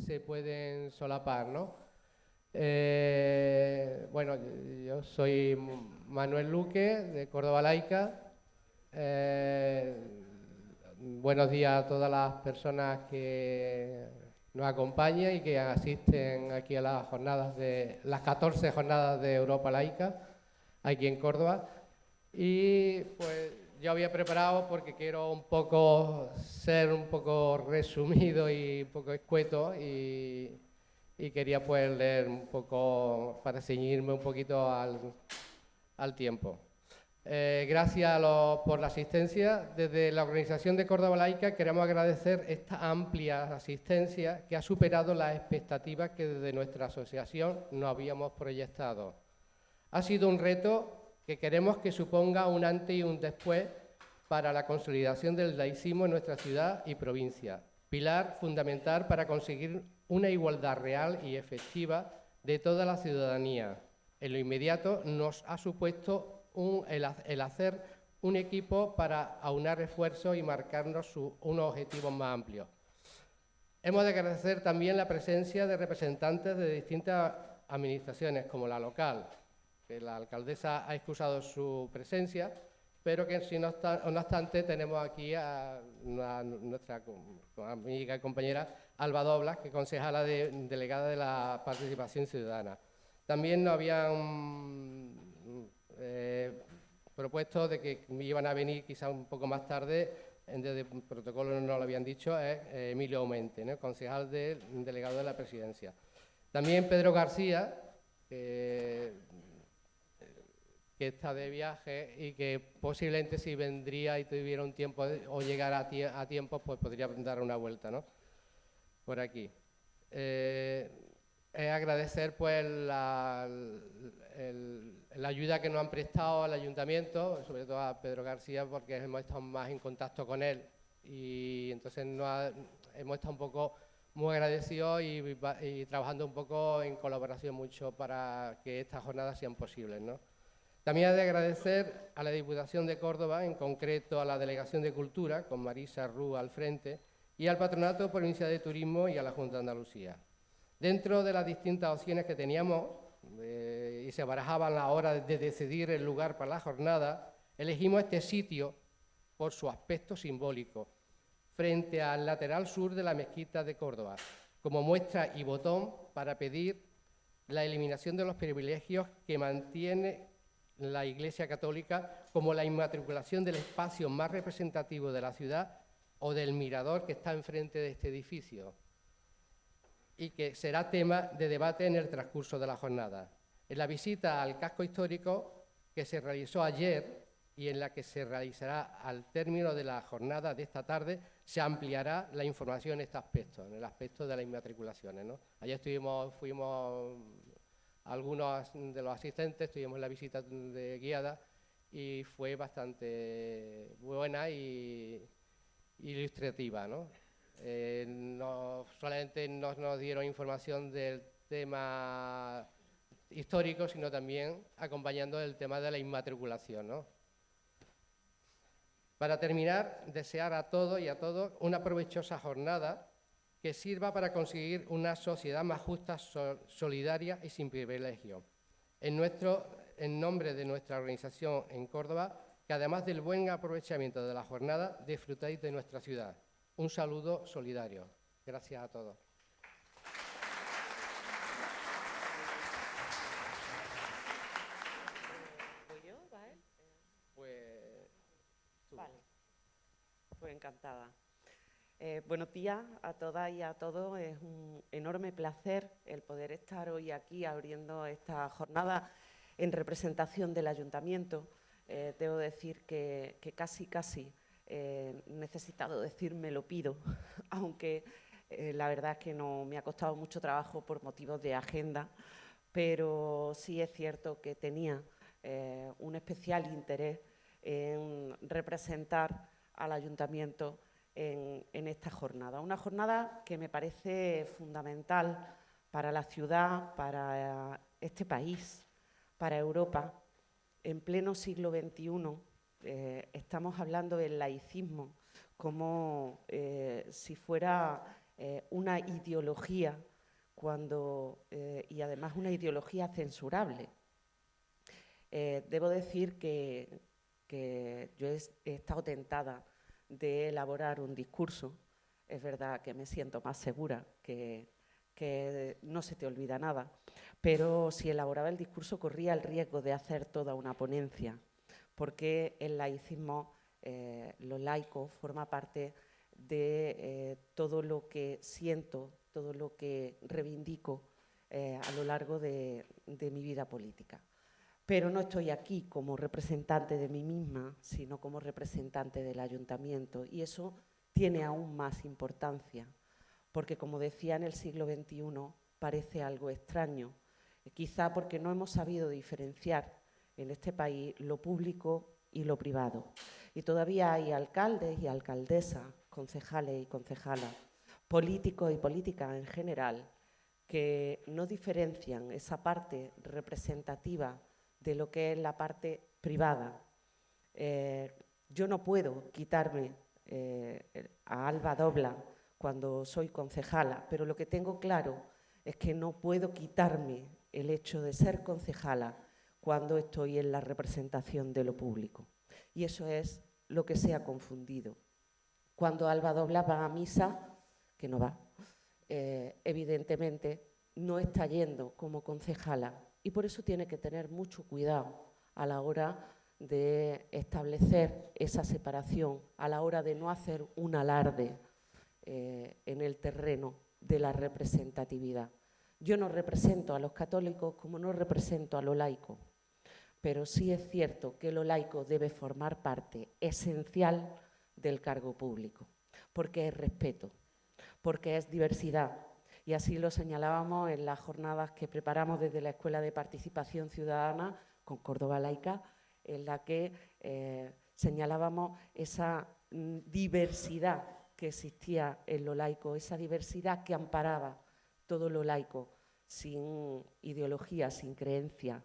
se pueden solapar, ¿no? Eh, bueno, yo soy Manuel Luque, de Córdoba Laica. Eh, buenos días a todas las personas que nos acompañan y que asisten aquí a las jornadas de las 14 jornadas de Europa Laica, aquí en Córdoba. Y pues yo había preparado porque quiero un poco ser un poco resumido y un poco escueto y, quería pues leer un poco para ceñirme un poquito al, tiempo. Eh, gracias por la asistencia. Desde la Organización de Córdoba Laica queremos agradecer esta amplia asistencia que ha superado las expectativas que desde nuestra asociación nos habíamos proyectado. Ha sido un reto que queremos que suponga un antes y un después para la consolidación del laicismo en nuestra ciudad y provincia, pilar fundamental para conseguir una igualdad real y efectiva de toda la ciudadanía. En lo inmediato nos ha supuesto el, hacer un equipo para aunar esfuerzos y marcarnos unos objetivos más amplios. Hemos de agradecer también la presencia de representantes de distintas administraciones, como la local, que la alcaldesa ha excusado su presencia, pero que si no, obstante tenemos aquí a, nuestra amiga y compañera Alba Doblas, que es concejala de, delegada de la participación ciudadana. También nos habían eh, propuesto de que iban a venir quizá un poco más tarde, desde el protocolo no lo habían dicho, es eh, Emilio Aumente, concejal del delegado de la presidencia. También Pedro García, que que está de viaje y que posiblemente si vendría y tuviera un tiempo o llegara a, tiempo, pues podría dar una vuelta, ¿no? Por aquí. Eh, es agradecer pues la, la, ayuda que nos han prestado al ayuntamiento, sobre todo a Pedro García, porque hemos estado más en contacto con él y entonces hemos estado un poco muy agradecidos y, y, trabajando un poco en colaboración mucho para que estas jornadas sean posibles, ¿no? También hay de agradecer a la Diputación de Córdoba, en concreto a la Delegación de Cultura, con Marisa Rú al frente, y al Patronato Provincial de Turismo y a la Junta de Andalucía. Dentro de las distintas opciones que teníamos eh, y se barajaban la hora de decidir el lugar para la jornada, elegimos este sitio por su aspecto simbólico, frente al lateral sur de la mezquita de Córdoba, como muestra y botón para pedir la eliminación de los privilegios que mantiene la Iglesia Católica como la inmatriculación del espacio más representativo de la ciudad o del mirador que está enfrente de este edificio y que será tema de debate en el transcurso de la jornada. En la visita al casco histórico que se realizó ayer y en la que se realizará al término de la jornada de esta tarde, se ampliará la información en este aspecto, en el aspecto de las inmatriculaciones. Ayer estuvimos, fuimos algunos de los asistentes, tuvimos la visita de guiada y fue bastante buena y ilustrativa. ¿no? Eh, no solamente nos, dieron información del tema histórico, sino también acompañando el tema de la inmatriculación. ¿no? Para terminar, desear a todos y a todos una provechosa jornada que sirva para conseguir una sociedad más justa, solidaria y sin privilegio. En, nuestro, en nombre de nuestra organización en Córdoba, que además del buen aprovechamiento de la jornada, disfrutéis de nuestra ciudad. Un saludo solidario. Gracias a todos. Pues, vale. Pues encantada. Eh, buenos días a todas y a todos. Es un enorme placer el poder estar hoy aquí abriendo esta jornada en representación del Ayuntamiento. Eh, debo decir que, casi, casi eh, necesitado decir me lo pido, aunque la verdad es que no me ha costado mucho trabajo por motivos de agenda, pero sí es cierto que tenía un especial interés en representar al Ayuntamiento en, esta jornada. Una jornada que me parece fundamental para la ciudad, para este país, para Europa. En pleno siglo XXI eh, estamos hablando del laicismo como eh, si fuera eh, una ideología cuando, eh, y además una ideología censurable. debo decir que, yo he, estado tentada de elaborar un discurso. Es verdad que me siento más segura, que, no se te olvida nada, pero si elaboraba el discurso corría el riesgo de hacer toda una ponencia, porque el laicismo, eh, lo laico, forma parte de eh, todo lo que siento, todo lo que reivindico eh, a lo largo de mi vida política. Pero no estoy aquí como representante de mí misma, sino como representante del ayuntamiento, y eso tiene aún más importancia, porque como decía en el siglo XXI, parece algo extraño, quizá porque no hemos sabido diferenciar en este país lo público y lo privado. Y todavía hay alcaldes y alcaldesas, concejales y concejalas, políticos y políticas en general, que no diferencian esa parte representativa de lo que es la parte privada. Eh, yo no puedo quitarme eh, a Alba Dobla cuando soy concejala, pero lo que tengo claro es que no puedo quitarme el hecho de ser concejala cuando estoy en la representación de lo público. Y eso es lo que se ha confundido. Cuando Alba Dobla va a misa, que no va, eh, evidentemente no está yendo como concejala y por eso tiene que tener mucho cuidado a la hora de establecer esa separación, a la hora de no hacer un alarde eh, en el terreno de la representatividad. Yo no represento a los católicos como no represento a lo laico pero sí es cierto que lo laico debe formar parte esencial del cargo público, porque es respeto, porque es diversidad. Y así lo señalábamos en las jornadas que preparamos desde la Escuela de Participación Ciudadana con Córdoba Laica, en la que eh, señalábamos esa mm, diversidad que existía en lo laico, esa diversidad que amparaba todo lo laico, sin ideología, sin creencia,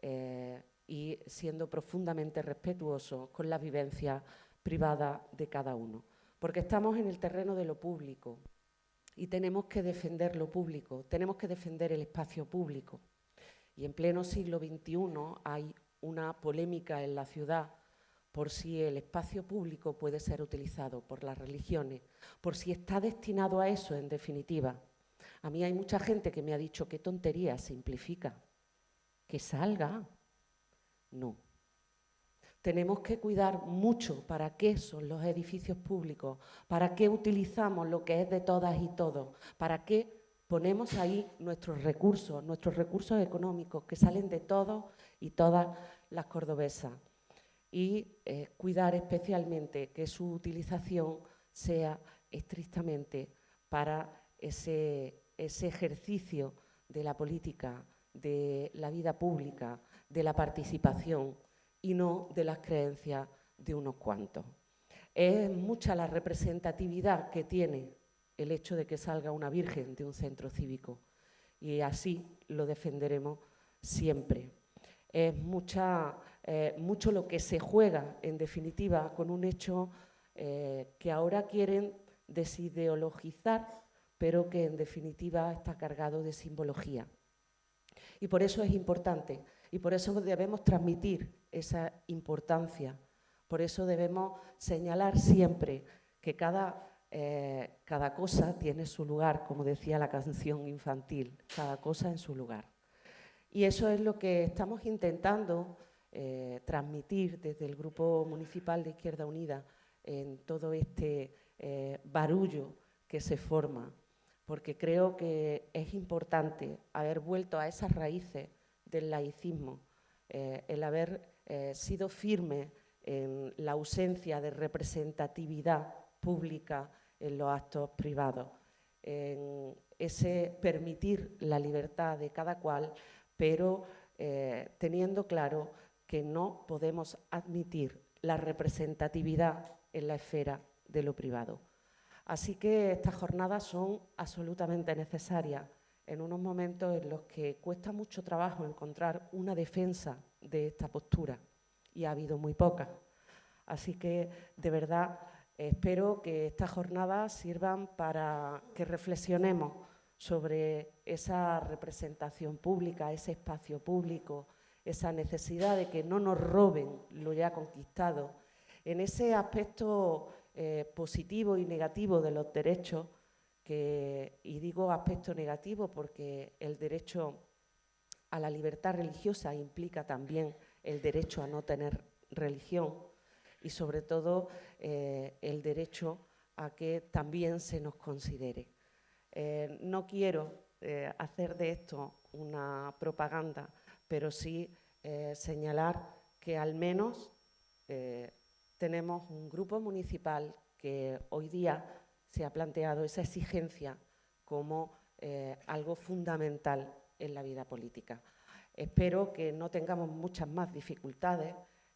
eh, y siendo profundamente respetuosos con la vivencia privada de cada uno. Porque estamos en el terreno de lo público y tenemos que defender lo público, tenemos que defender el espacio público. Y en pleno siglo XXI hay una polémica en la ciudad por si el espacio público puede ser utilizado por las religiones, por si está destinado a eso en definitiva. A mí hay mucha gente que me ha dicho qué tontería simplifica, que salga, no. Tenemos que cuidar mucho para qué son los edificios públicos, para qué utilizamos lo que es de todas y todos, para qué ponemos ahí nuestros recursos, nuestros recursos económicos que salen de todos y todas las cordobesas. Y eh, cuidar especialmente que su utilización sea estrictamente para ese ejercicio de la política, de la vida pública, de la participación y no de las creencias de unos cuantos. Es mucha la representatividad que tiene el hecho de que salga una virgen de un centro cívico y así lo defenderemos siempre. Es mucha, eh, mucho lo que se juega, en definitiva, con un hecho eh, que ahora quieren desideologizar, pero que en definitiva está cargado de simbología. Y por eso es importante y por eso debemos transmitir esa importancia. Por eso debemos señalar siempre que cada, eh, cada cosa tiene su lugar, como decía la canción infantil, cada cosa en su lugar. Y eso es lo que estamos intentando eh, transmitir desde el Grupo Municipal de Izquierda Unida en todo este eh, barullo que se forma, porque creo que es importante haber vuelto a esas raíces del laicismo, eh, el haber eh, sido firme en la ausencia de representatividad pública en los actos privados, en ese permitir la libertad de cada cual, pero eh, teniendo claro que no podemos admitir la representatividad en la esfera de lo privado. Así que estas jornadas son absolutamente necesarias en unos momentos en los que cuesta mucho trabajo encontrar una defensa de esta postura y ha habido muy poca. Así que, de verdad, Espero que estas jornadas sirvan para que reflexionemos sobre esa representación pública, ese espacio público, esa necesidad de que no nos roben lo ya conquistado, en ese aspecto eh, positivo y negativo de los derechos, y digo aspecto negativo porque el derecho a la libertad religiosa implica también el derecho a no tener religión y sobre todo eh, el derecho a que también se nos considere. Eh, no quiero hacer de esto una propaganda, pero sí señalar que al menos tenemos un grupo municipal que hoy día se ha planteado esa exigencia como algo fundamental en la vida política. Espero que no tengamos muchas más dificultades,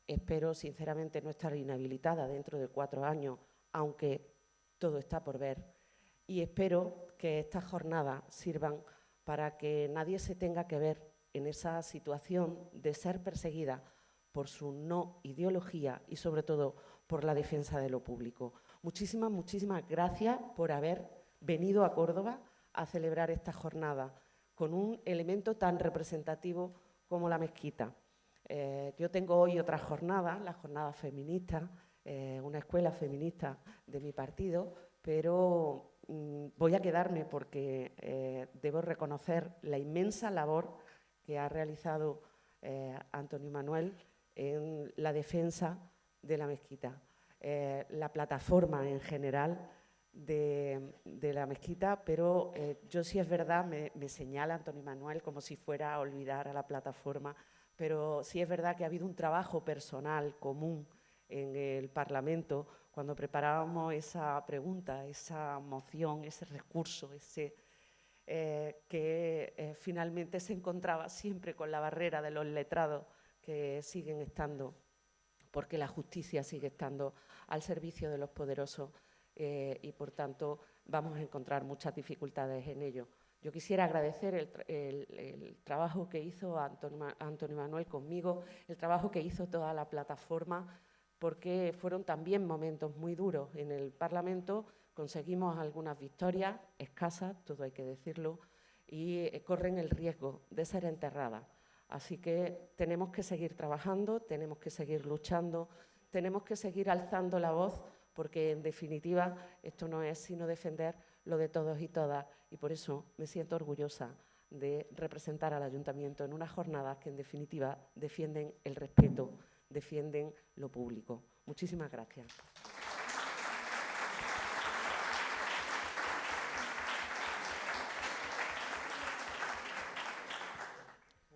espero sinceramente no estar inhabilitada dentro de cuatro años, aunque todo está por ver, y espero que estas jornadas sirvan para que nadie se tenga que ver en esa situación de ser perseguida por su no ideología y sobre todo por la defensa de lo público. Muchísimas, muchísimas gracias por haber venido a Córdoba a celebrar esta jornada con un elemento tan representativo como la mezquita. Eh, yo tengo hoy otra jornada, la jornada feminista, eh, una escuela feminista de mi partido, pero mm, voy a quedarme porque eh, debo reconocer la inmensa labor que ha realizado Antonio Manuel en la defensa de la mezquita. la plataforma en general de, la mezquita, pero eh, yo sí es verdad, me, señala Antonio Manuel como si fuera a olvidar a la plataforma, pero sí es verdad que ha habido un trabajo personal común en el Parlamento cuando preparábamos esa pregunta, esa moción, ese recurso, ese, eh, que eh, finalmente se encontraba siempre con la barrera de los letrados que siguen estando, porque la justicia sigue estando al servicio de los poderosos eh, y, por tanto, vamos a encontrar muchas dificultades en ello. Yo quisiera agradecer el, trabajo que hizo Antonio, Manuel conmigo, el trabajo que hizo toda la plataforma, porque fueron también momentos muy duros en el Parlamento. Conseguimos algunas victorias, escasas, todo hay que decirlo, y eh, corren el riesgo de ser enterradas. Así que tenemos que seguir trabajando, tenemos que seguir luchando, tenemos que seguir alzando la voz porque en definitiva esto no es sino defender lo de todos y todas y por eso me siento orgullosa de representar al ayuntamiento en unas jornadas que en definitiva defienden el respeto, defienden lo público. Muchísimas gracias.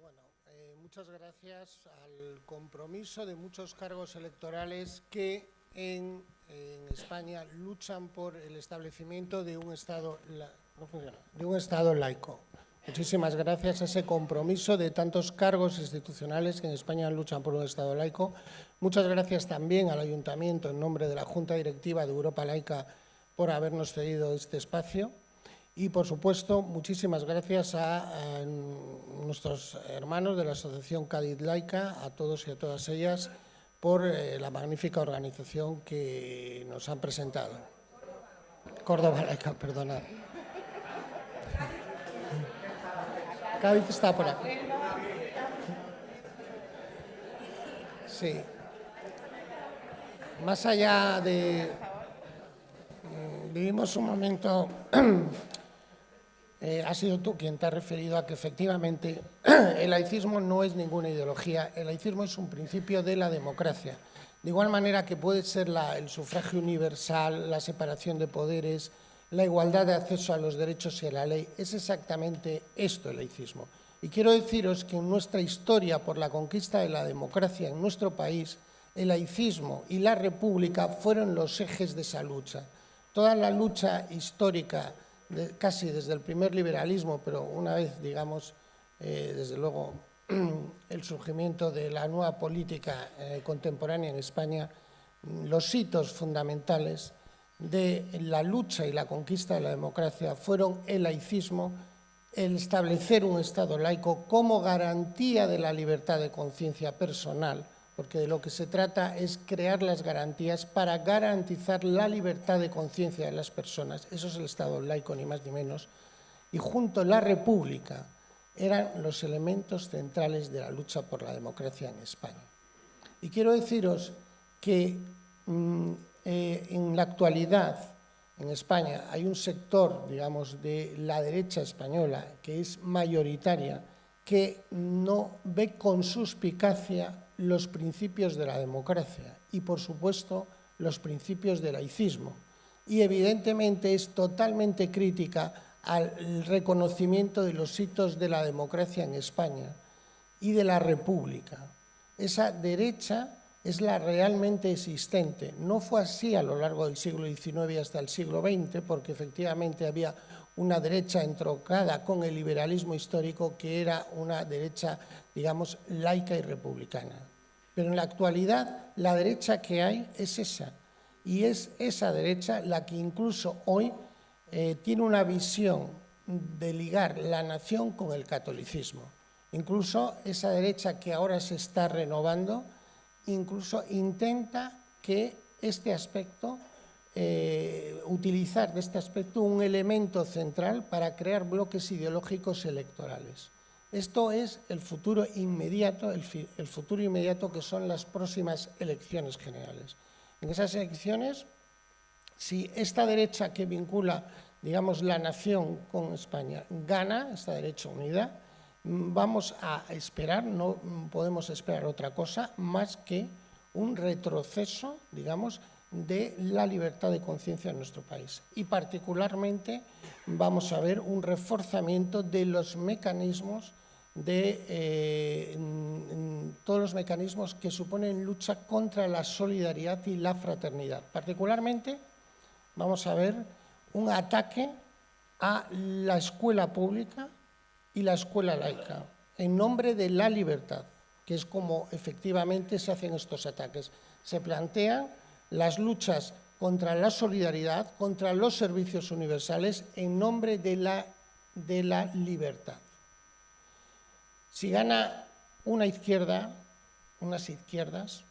Bueno, eh, muchas gracias al compromiso de muchos cargos electorales que en en España luchan por el establecimiento de un Estado, de un estado laico. Muchísimas gracias a ese compromiso de tantos cargos institucionales que en España luchan por un Estado laico. Muchas gracias también al Ayuntamiento, en nombre de la Junta Directiva de Europa Laica, por habernos cedido este espacio. Y, por supuesto, muchísimas gracias a, nuestros hermanos de la Asociación Cádiz Laica, a todos y a todas ellas, por eh, la magnífica organización que nos han presentado. Córdoba Laica, perdona. Cádiz está por aquí. Sí. Más allá de... Mm, vivimos un momento eh, has sido tú quien te ha referido a que efectivamente el laicismo no es ninguna ideología, el laicismo es un principio de la democracia. De igual manera que puede ser el sufragio universal, la separación de poderes, la igualdad de acceso a los derechos y a la ley, es exactamente esto el laicismo. Y quiero deciros que en nuestra historia por la conquista de la democracia en nuestro país, el laicismo y la república fueron los ejes de esa lucha. Toda la lucha histórica casi desde el primer liberalismo, pero una vez, digamos, eh, desde luego, el surgimiento de la nueva política eh, contemporánea en España, los hitos fundamentales de la lucha y la conquista de la democracia fueron el laicismo, el establecer un Estado laico como garantía de la libertad de conciencia personal, porque de lo que se trata es crear las garantías para garantizar la libertad de conciencia de las personas. Eso es el Estado laico, ni más ni menos. Y junto a la República eran los elementos centrales de la lucha por la democracia en España. Y quiero deciros que mm, eh, en la actualidad en España hay un sector, digamos, de la derecha española que es mayoritaria, que no ve con suspicacia los principios de la democracia y, por supuesto, los principios del laicismo. Y, evidentemente, es totalmente crítica al reconocimiento de los hitos de la democracia en España y de la República. Esa derecha es la realmente existente. No fue así a lo largo del siglo XIX hasta el siglo XX, porque efectivamente había una derecha entrocada con el liberalismo histórico que era una derecha, digamos, laica y republicana. Pero en la actualidad la derecha que hay es esa, y es esa derecha la que incluso hoy eh, tiene una visión de ligar la nación con el catolicismo. Incluso esa derecha que ahora se está renovando, incluso intenta que este aspecto eh, utilizar de este aspecto un elemento central para crear bloques ideológicos electorales. Esto es el futuro inmediato, el, futuro inmediato que son las próximas elecciones generales. En esas elecciones, si esta derecha que vincula, digamos, la nación con España gana, esta derecha unida, vamos a esperar, no podemos esperar otra cosa más que un retroceso, digamos, de la libertad de conciencia en nuestro país. Y particularmente vamos a ver un reforzamiento de los mecanismos de eh, todos los mecanismos que suponen lucha contra la solidaridad y la fraternidad. Particularmente vamos a ver un ataque a la escuela pública y la escuela laica en nombre de la libertad, que es como efectivamente se hacen estos ataques. Se plantean las luchas contra la solidaridad, contra los servicios universales, en nombre de la, de la libertad. Si gana una izquierda, unas izquierdas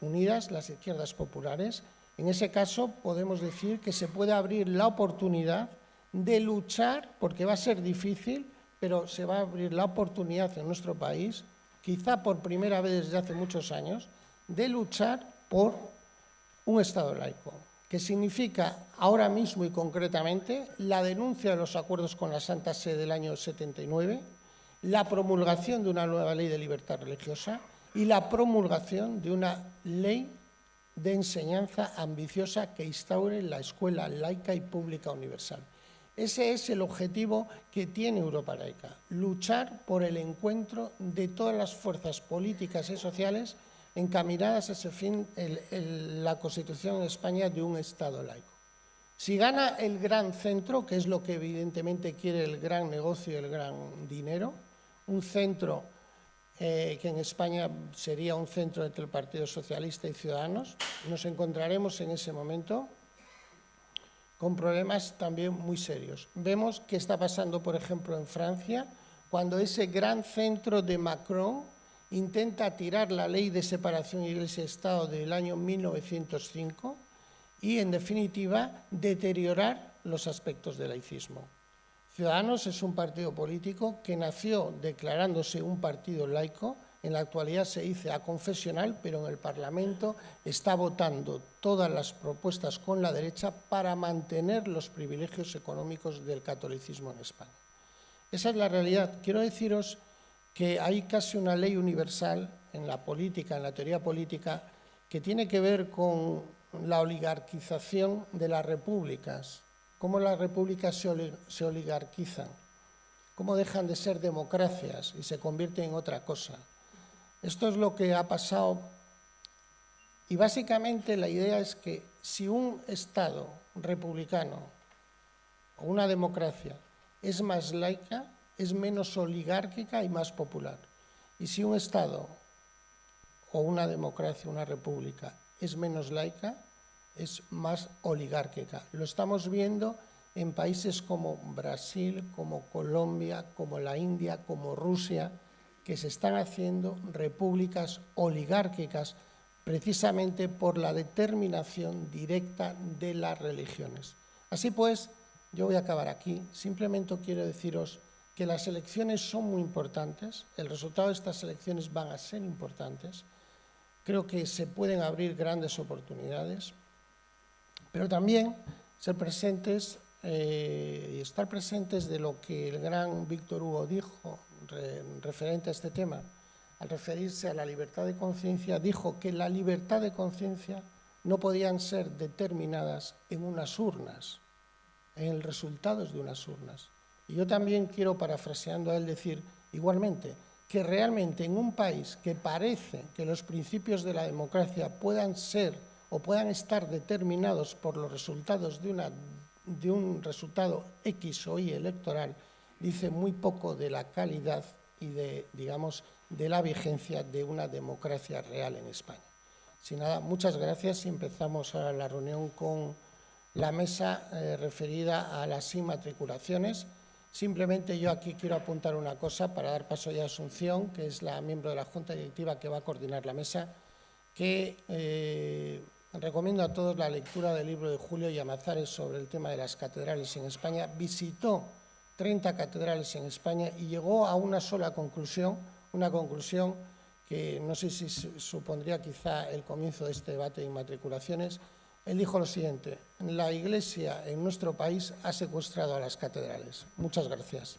unidas, las izquierdas populares, en ese caso podemos decir que se puede abrir la oportunidad de luchar, porque va a ser difícil, pero se va a abrir la oportunidad en nuestro país, quizá por primera vez desde hace muchos años, de luchar por un Estado laico, que significa ahora mismo y concretamente la denuncia de los acuerdos con la Santa Sede del año 79, la promulgación de una nueva ley de libertad religiosa y la promulgación de una ley de enseñanza ambiciosa que instaure la escuela laica y pública universal. Ese es el objetivo que tiene Europa Laica, luchar por el encuentro de todas las fuerzas políticas y sociales encaminadas a ese fin la Constitución en España de un Estado laico. Si gana el gran centro, que es lo que evidentemente quiere el gran negocio el gran dinero, un centro eh, que en España sería un centro entre el Partido Socialista y Ciudadanos, nos encontraremos en ese momento con problemas también muy serios. Vemos qué está pasando, por ejemplo, en Francia, cuando ese gran centro de Macron intenta tirar la ley de separación Iglesia-Estado del año 1905 y, en definitiva, deteriorar los aspectos del laicismo. Ciudadanos es un partido político que nació declarándose un partido laico, en la actualidad se dice aconfesional, pero en el Parlamento está votando todas las propuestas con la derecha para mantener los privilegios económicos del catolicismo en España. Esa es la realidad. Quiero deciros que hay casi una ley universal en la política, en la teoría política, que tiene que ver con la oligarquización de las repúblicas, cómo las repúblicas se oligarquizan, cómo dejan de ser democracias y se convierten en otra cosa. Esto es lo que ha pasado y básicamente la idea es que si un Estado republicano o una democracia es más laica, es menos oligárquica y más popular. Y si un Estado o una democracia, una república, es menos laica, es más oligárquica. Lo estamos viendo en países como Brasil, como Colombia, como la India, como Rusia, que se están haciendo repúblicas oligárquicas precisamente por la determinación directa de las religiones. Así pues, yo voy a acabar aquí. Simplemente quiero deciros que las elecciones son muy importantes, el resultado de estas elecciones van a ser importantes, creo que se pueden abrir grandes oportunidades, pero también ser presentes eh, y estar presentes de lo que el gran Víctor Hugo dijo referente a este tema, al referirse a la libertad de conciencia, dijo que la libertad de conciencia no podían ser determinadas en unas urnas, en los resultados de unas urnas. Y yo también quiero, parafraseando a él, decir igualmente que realmente en un país que parece que los principios de la democracia puedan ser o puedan estar determinados por los resultados de, una, de un resultado X o Y electoral, dice muy poco de la calidad y de, digamos, de la vigencia de una democracia real en España. Sin nada, muchas gracias y empezamos ahora la reunión con la mesa eh, referida a las inmatriculaciones. Simplemente yo aquí quiero apuntar una cosa para dar paso a Asunción, que es la miembro de la Junta Directiva que va a coordinar la mesa, que eh, recomiendo a todos la lectura del libro de Julio Llamazares sobre el tema de las catedrales en España. Visitó 30 catedrales en España y llegó a una sola conclusión, una conclusión que no sé si supondría quizá el comienzo de este debate de inmatriculaciones, él dijo lo siguiente, la Iglesia en nuestro país ha secuestrado a las catedrales. Muchas gracias.